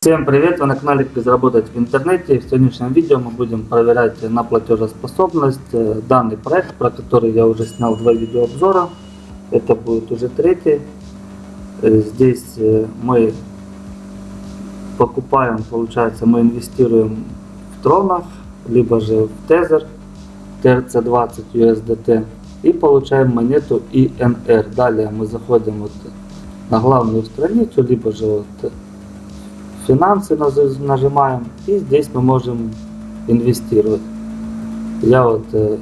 Всем привет! Вы на канале Как заработать в интернете. В сегодняшнем видео мы будем проверять на платежеспособность э, данный проект, про который я уже снял два видеообзора. Это будет уже третий. Э, здесь э, мы покупаем, получается, мы инвестируем в тронах, либо же в тезер TRC20 USDT и получаем монету INR. Далее мы заходим вот на главную страницу, либо же вот финансы нажимаем и здесь мы можем инвестировать. Я вот э,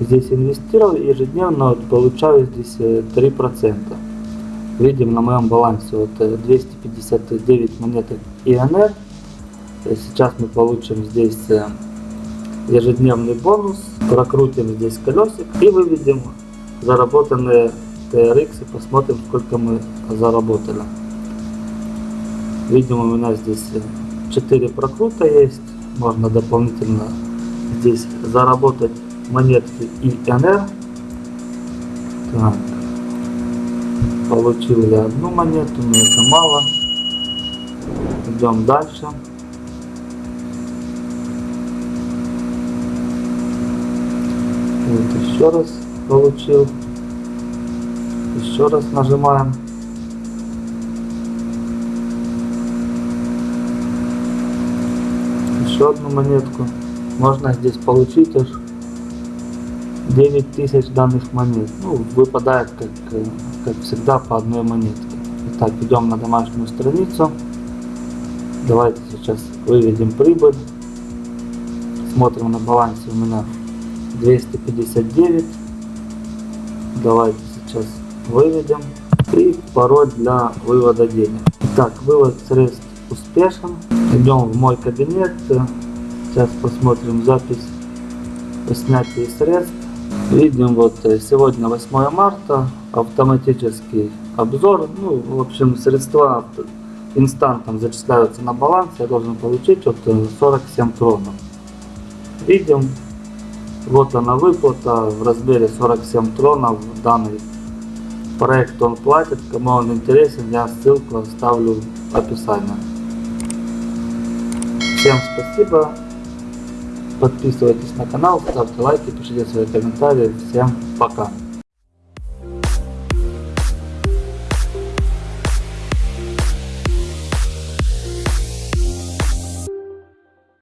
здесь инвестировал ежедневно вот, получаю здесь э, 3%. Видим на моем балансе вот э, 259 монеток ИНР. Э, сейчас мы получим здесь э, ежедневный бонус, прокрутим здесь колесик и выведем заработанные TRX и посмотрим сколько мы заработали. Видимо, у меня здесь 4 прокрута есть. Можно дополнительно здесь заработать монетки ИНР. Так. Получил я одну монету, но это мало. Идем дальше. Вот еще раз получил. Еще раз нажимаем. Еще одну монетку. Можно здесь получить аж 9000 данных монет. Ну, выпадает, как, как всегда, по одной монетке. Итак, идем на домашнюю страницу. Давайте сейчас выведем прибыль. Смотрим на балансе у меня 259. Давайте сейчас выведем. И пароль для вывода денег. Так, вывод средств успешен. Идем в мой кабинет. Сейчас посмотрим запись о снятии средств. Видим вот э, сегодня 8 марта. Автоматический обзор. Ну, в общем, средства инстантом зачисляются на баланс. Я должен получить вот 47 э, тронов. Видим. Вот она выплата в размере 47 тронов. Данный проект он платит. Кому он интересен, я ссылку оставлю в описании. Всем спасибо. Подписывайтесь на канал, ставьте лайки, пишите свои комментарии. Всем пока.